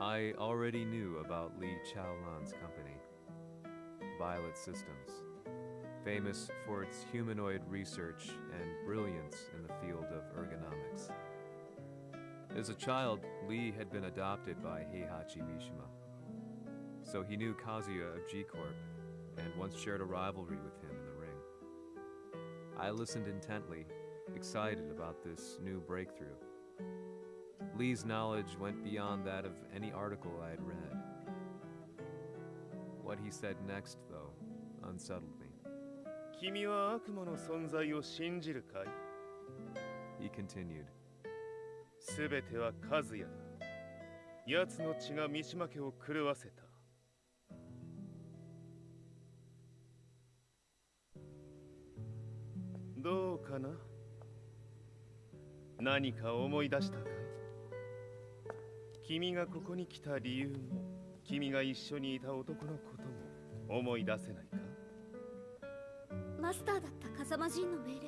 I already knew about Li Chaolan's company, Violet Systems, famous for its humanoid research and brilliance in the field of ergonomics. As a child, Li had been adopted by Heihachi Mishima, so he knew Kazuya of G Corp and once shared a rivalry with him in the ring. I listened intently, excited about this new breakthrough. Lee's knowledge went beyond that of any article I had read. What he said next, though, unsettled me. 君は悪魔の存在を信じるかい He continued, すべては和也だ奴の血が三島家を狂わせたどうかな何か思い出したかい 君がここに来た理由も君が一緒にいた男のことも思い出せないか？マスターだった風間陣の命令で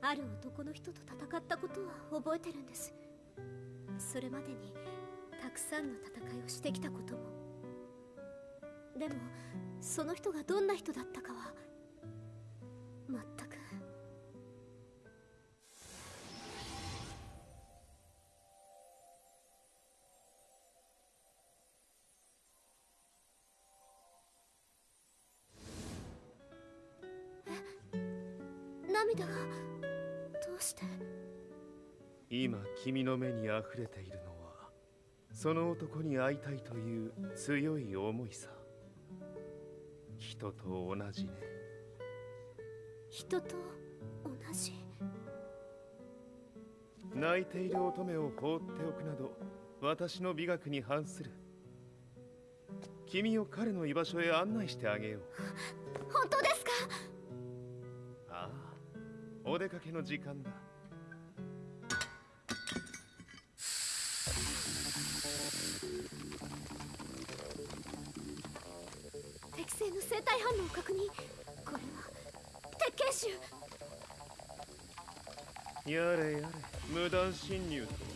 ある男の人と戦ったことは覚えてるんです。それまでにたくさんの戦いをしてきたことも。でもその人がどんな人だったかはえ涙がどうして？今君の目に溢れているのはその男に会いたいという強い思いさ。人と同じね。人と同じ？泣いている乙女を放っておくなど私の美学に反する。君を彼の居場所へ案内してあげようお出かけの時間だ。適正の生体反応を確認。これは。鉄拳臭やれやれ。無断侵入と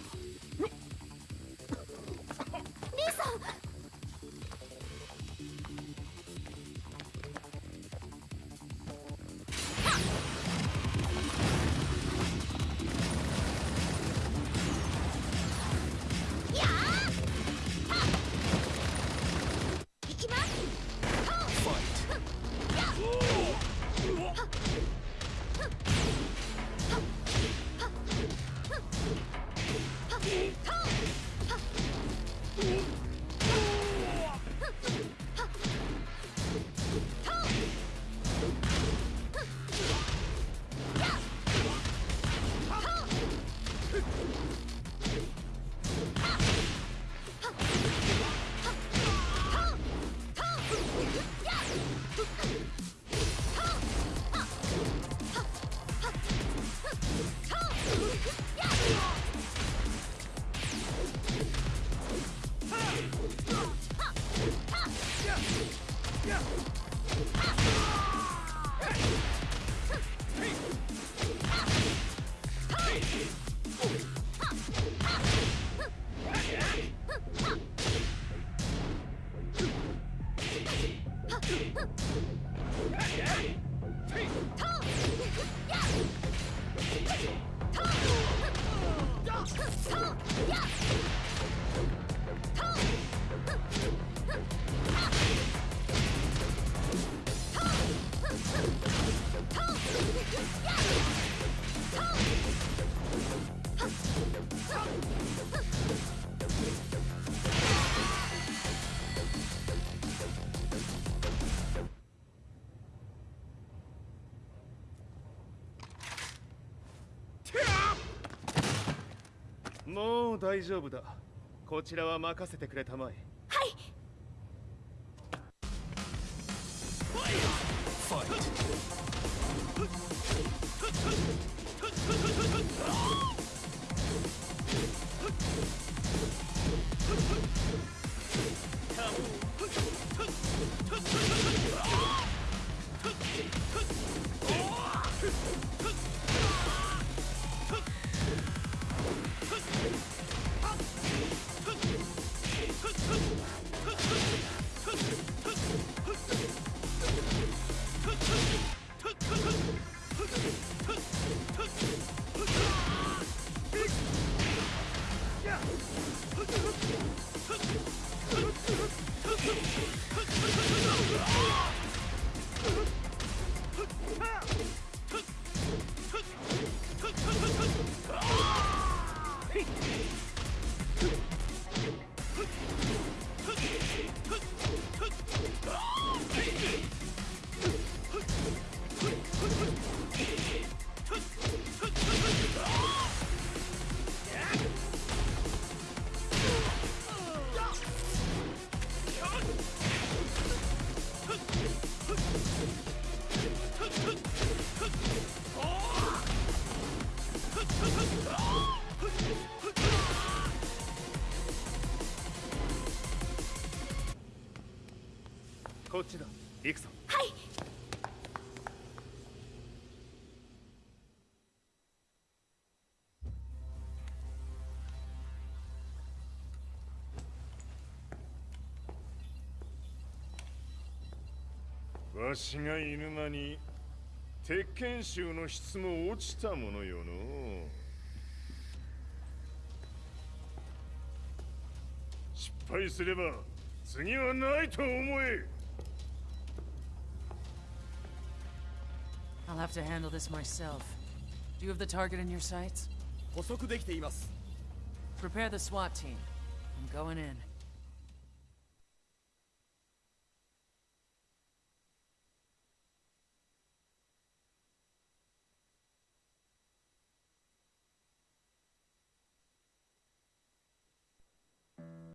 はリーさんやあはっいきますもう大丈夫だ。こちらは任せてくれたまえ。はいちだ。行くぞ。はい。わしが犬間に鉄拳衆の質も落ちたものよの。失敗すれば次はないと思え I'll have to handle this myself. Do you have the target in your sights? Prepare the SWAT team. I'm going in.